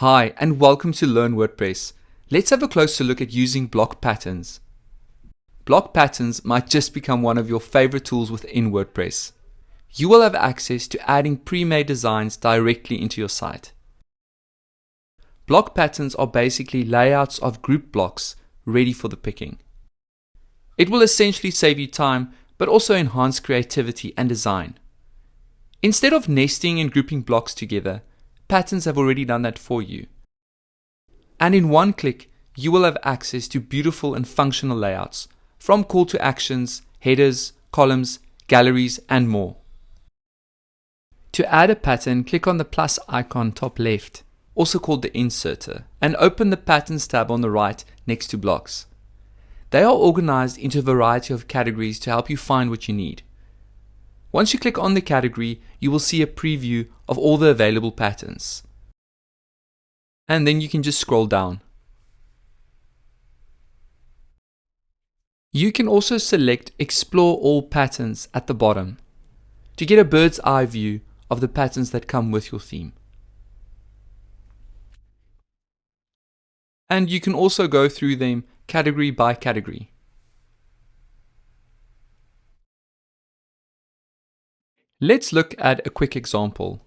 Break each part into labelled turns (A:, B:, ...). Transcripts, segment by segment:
A: Hi, and welcome to Learn WordPress. Let's have a closer look at using block patterns. Block patterns might just become one of your favorite tools within WordPress. You will have access to adding pre-made designs directly into your site. Block patterns are basically layouts of group blocks ready for the picking. It will essentially save you time, but also enhance creativity and design. Instead of nesting and grouping blocks together, patterns have already done that for you. And in one click, you will have access to beautiful and functional layouts, from call to actions, headers, columns, galleries, and more. To add a pattern, click on the plus icon top left, also called the inserter, and open the patterns tab on the right next to blocks. They are organized into a variety of categories to help you find what you need. Once you click on the category, you will see a preview of all the available patterns. And then you can just scroll down. You can also select Explore All Patterns at the bottom to get a bird's eye view of the patterns that come with your theme. And you can also go through them category by category. Let's look at a quick example.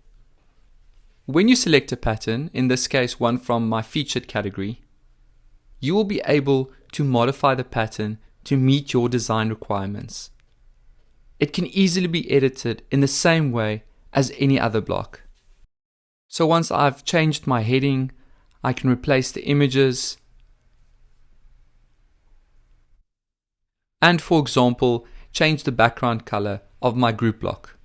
A: When you select a pattern, in this case one from my featured category, you will be able to modify the pattern to meet your design requirements. It can easily be edited in the same way as any other block. So once I've changed my heading, I can replace the images and for example, change the background color of my group block.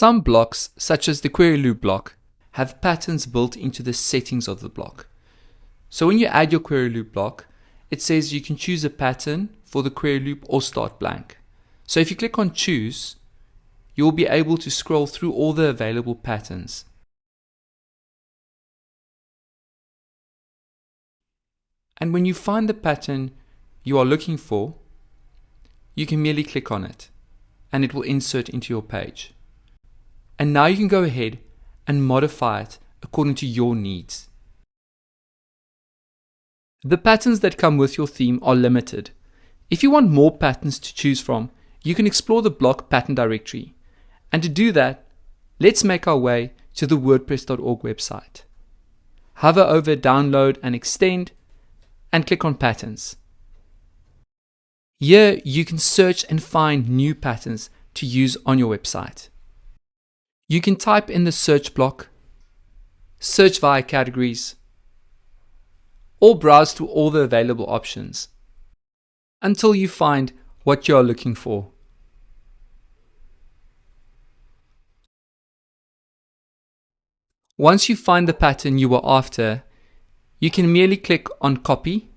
A: Some blocks, such as the query loop block, have patterns built into the settings of the block. So when you add your query loop block, it says you can choose a pattern for the query loop or start blank. So if you click on choose, you will be able to scroll through all the available patterns. And when you find the pattern you are looking for, you can merely click on it and it will insert into your page. And now you can go ahead and modify it according to your needs. The patterns that come with your theme are limited. If you want more patterns to choose from, you can explore the block pattern directory. And to do that, let's make our way to the WordPress.org website. Hover over Download and Extend and click on Patterns. Here you can search and find new patterns to use on your website. You can type in the search block, search via categories, or browse through all the available options until you find what you are looking for. Once you find the pattern you are after, you can merely click on copy,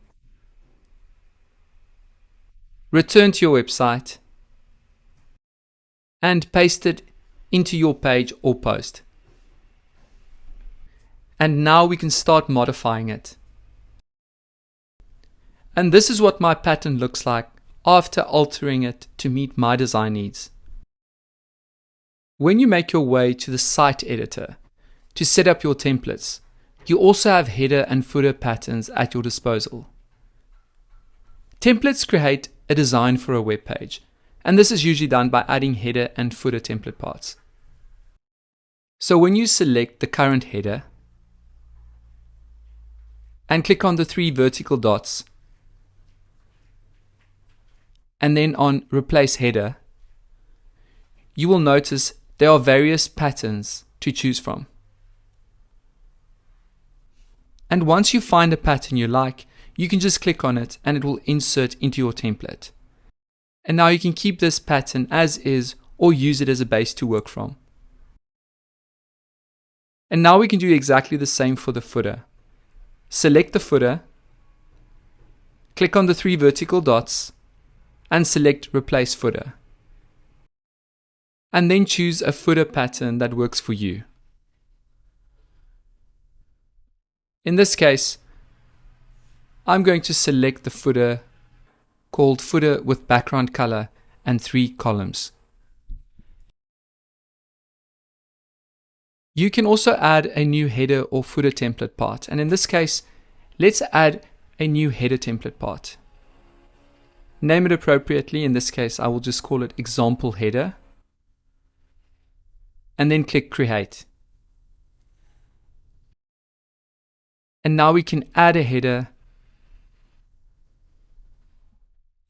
A: return to your website, and paste it into your page or post. And now we can start modifying it. And this is what my pattern looks like after altering it to meet my design needs. When you make your way to the site editor, to set up your templates. You also have header and footer patterns at your disposal. Templates create a design for a web page, and this is usually done by adding header and footer template parts. So when you select the current header and click on the three vertical dots and then on replace header, you will notice there are various patterns to choose from. And once you find a pattern you like, you can just click on it and it will insert into your template. And now you can keep this pattern as is or use it as a base to work from. And now we can do exactly the same for the footer. Select the footer, click on the three vertical dots, and select Replace Footer. And then choose a footer pattern that works for you. In this case, I'm going to select the footer called footer with background color and three columns. You can also add a new header or footer template part. And in this case, let's add a new header template part. Name it appropriately. In this case, I will just call it example header. And then click create. And now we can add a header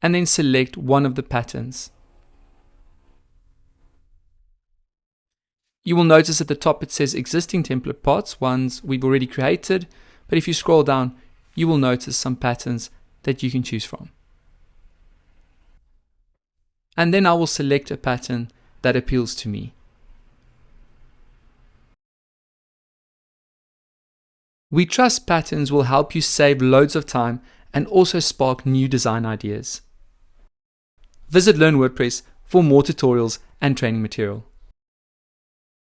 A: and then select one of the patterns. You will notice at the top it says existing template parts, ones we've already created, but if you scroll down, you will notice some patterns that you can choose from. And then I will select a pattern that appeals to me. We trust patterns will help you save loads of time and also spark new design ideas. Visit Learn WordPress for more tutorials and training material.